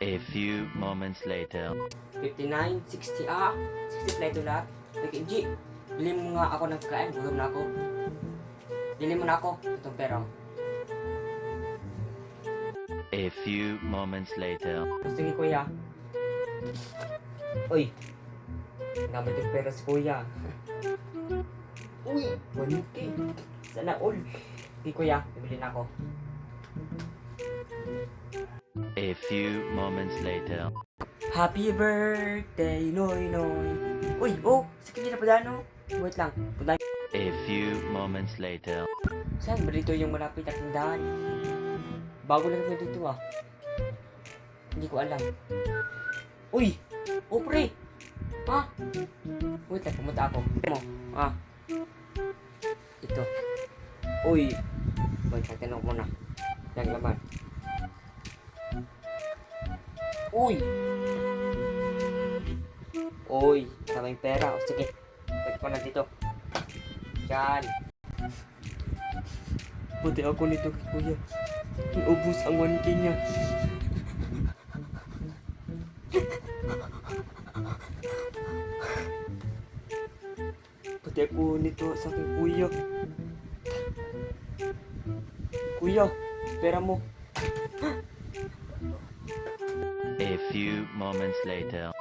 A few moments later. 59, 60, ah, 60 pala ito lahat. Like, G, bili mo nga ako ng kain, gutom na ako. Bili mo na ako, itong pera. A few moments later. Gusto ni kuya. Uy, gamit yung pera si kuya. Uy, 1K. Sana all. Di kuya, bibili na ako. A few moments later. Happy birthday, Noy Noy. Uy, oh, sa kanya na pala, no? Wait lang, punta A few moments later. Saan ba dito yung malapit na tindahan? Bago lang ko dito ah. Hindi ko alam. Uy! Oh pre! Ha? Wait lang, pumunta ako. Mo, ah. Ito. Uy! Wait lang, tinanong ko muna. Yung laman. Uy! Uy! Maraming pera. O sige. Pwede ko na dito. Yan. Buti ako nito kay kuya. Naubos ang 1K niya. Buti ako nito sa aking kuya. Kuya, pera mo. Few moments later.